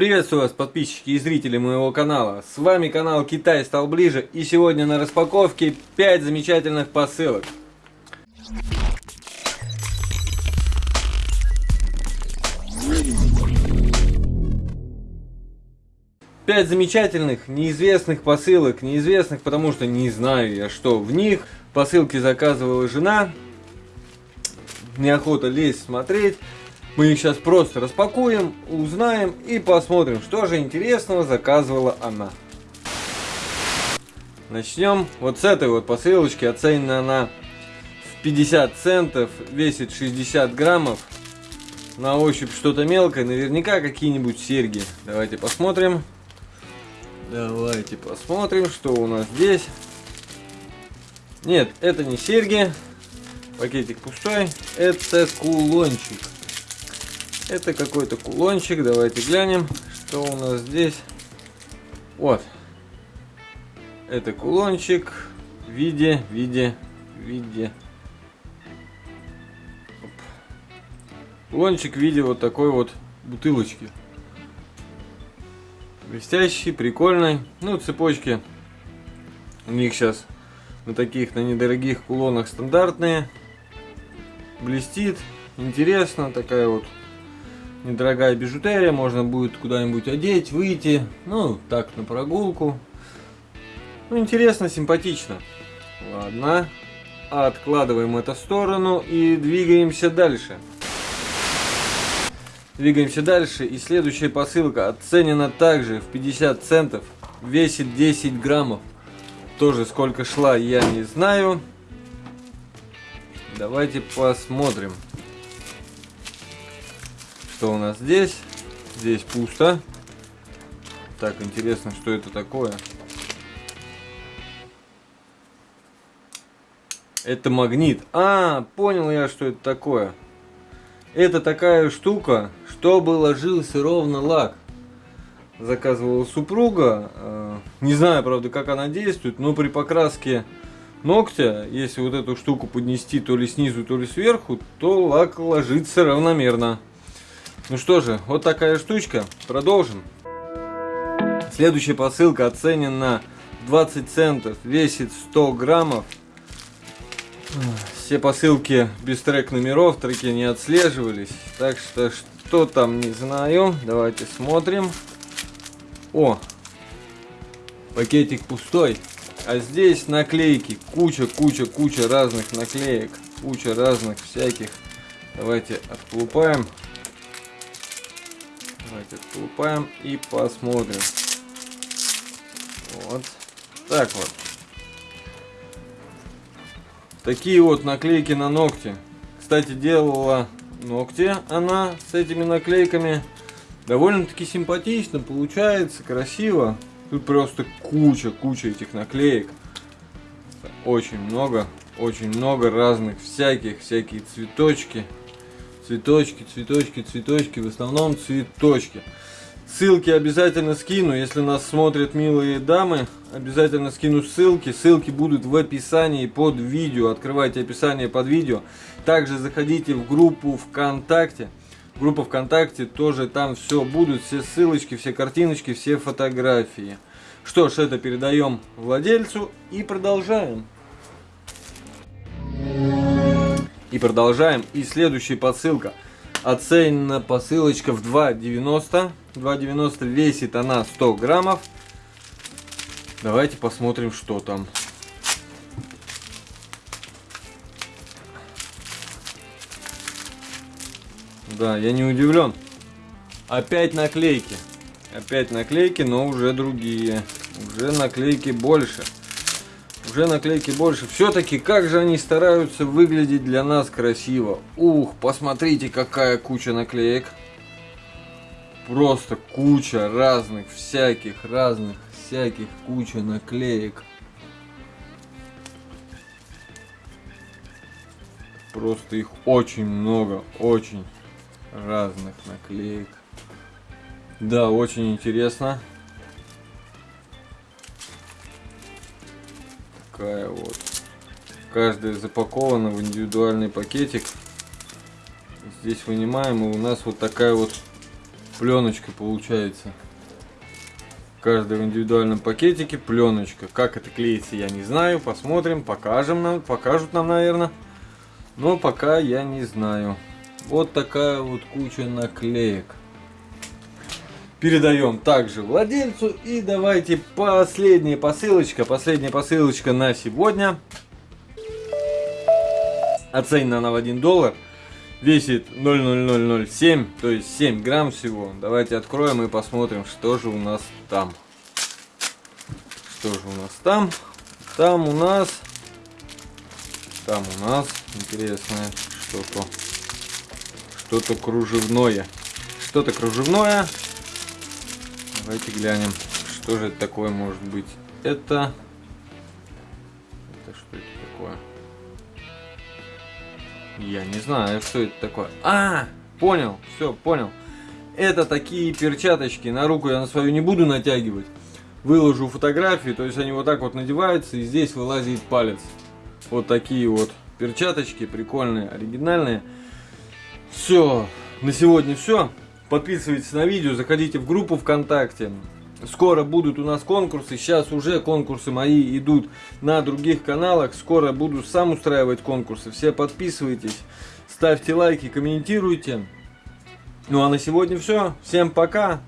Приветствую вас, подписчики и зрители моего канала. С вами канал Китай стал ближе и сегодня на распаковке 5 замечательных посылок. Пять замечательных, неизвестных посылок. Неизвестных, потому что не знаю я, что в них. Посылки заказывала жена. Неохота лезть смотреть. Мы их сейчас просто распакуем, узнаем и посмотрим, что же интересного заказывала она. Начнем вот с этой вот посылочки. Оценена она в 50 центов, весит 60 граммов. На ощупь что-то мелкое, наверняка какие-нибудь серьги. Давайте посмотрим. Давайте посмотрим, что у нас здесь. Нет, это не серьги. Пакетик пустой. Это кулончик. Это какой-то кулончик. Давайте глянем, что у нас здесь. Вот. Это кулончик в виде, в виде, в виде. Оп. Кулончик в виде вот такой вот бутылочки. Блестящий, прикольный. Ну, цепочки у них сейчас на таких, на недорогих кулонах стандартные. Блестит, интересно, такая вот недорогая бижутерия, можно будет куда-нибудь одеть, выйти, ну, так, на прогулку. Ну, интересно, симпатично. Ладно, откладываем это в сторону и двигаемся дальше. Двигаемся дальше, и следующая посылка оценена также в 50 центов, весит 10 граммов. Тоже сколько шла, я не знаю. Давайте посмотрим что у нас здесь? Здесь пусто. Так, интересно, что это такое. Это магнит. А, понял я, что это такое. Это такая штука, чтобы ложился ровно лак. Заказывала супруга. Э, не знаю, правда, как она действует, но при покраске ногтя, если вот эту штуку поднести то ли снизу, то ли сверху, то лак ложится равномерно. Ну что же, вот такая штучка. Продолжим. Следующая посылка оценена 20 центов, весит 100 граммов. Все посылки без трек номеров, треки не отслеживались. Так что, что там, не знаю. Давайте смотрим. О, пакетик пустой. А здесь наклейки. Куча, куча, куча разных наклеек. Куча разных всяких. Давайте отклупаем. Давайте откупаем и посмотрим. Вот. Так вот. Такие вот наклейки на ногти. Кстати, делала ногти она с этими наклейками. Довольно-таки симпатично получается, красиво. Тут просто куча, куча этих наклеек. Очень много, очень много разных всяких, всякие цветочки. Цветочки, цветочки, цветочки, в основном цветочки. Ссылки обязательно скину, если нас смотрят милые дамы, обязательно скину ссылки. Ссылки будут в описании под видео, открывайте описание под видео. Также заходите в группу ВКонтакте. Группа ВКонтакте, тоже там все будут, все ссылочки, все картиночки, все фотографии. Что ж, это передаем владельцу и продолжаем. И продолжаем. И следующая посылка. Оценена посылочка в 2,90. 2,90 весит она 100 граммов. Давайте посмотрим, что там. Да, я не удивлен. Опять наклейки. Опять наклейки, но уже другие. Уже наклейки больше. Уже наклейки больше. Все-таки как же они стараются выглядеть для нас красиво. Ух, посмотрите, какая куча наклеек. Просто куча разных, всяких, разных, всяких, куча наклеек. Просто их очень много, очень разных наклеек. Да, очень интересно. Такая вот. Каждая запакована в индивидуальный пакетик. Здесь вынимаем, и у нас вот такая вот Пленочка получается. Каждый в индивидуальном пакетике пленочка. Как это клеится, я не знаю. Посмотрим, покажем нам, покажут нам, наверное. Но пока я не знаю. Вот такая вот куча наклеек. Передаем также владельцу. И давайте последняя посылочка. Последняя посылочка на сегодня. Оценена она в 1 доллар. Весит 0,0007, то есть 7 грамм всего. Давайте откроем и посмотрим, что же у нас там. Что же у нас там? Там у нас... Там у нас интересное что-то. Что-то кружевное. Что-то кружевное. Давайте глянем, что же это такое может быть. Это... Это что это такое? Я не знаю, что это такое. А, понял, все, понял. Это такие перчаточки. На руку я на свою не буду натягивать. Выложу фотографии, то есть они вот так вот надеваются, и здесь вылазит палец. Вот такие вот перчаточки, прикольные, оригинальные. Все, на сегодня все. Подписывайтесь на видео, заходите в группу ВКонтакте. Скоро будут у нас конкурсы. Сейчас уже конкурсы мои идут на других каналах. Скоро буду сам устраивать конкурсы. Все подписывайтесь, ставьте лайки, комментируйте. Ну а на сегодня все. Всем пока.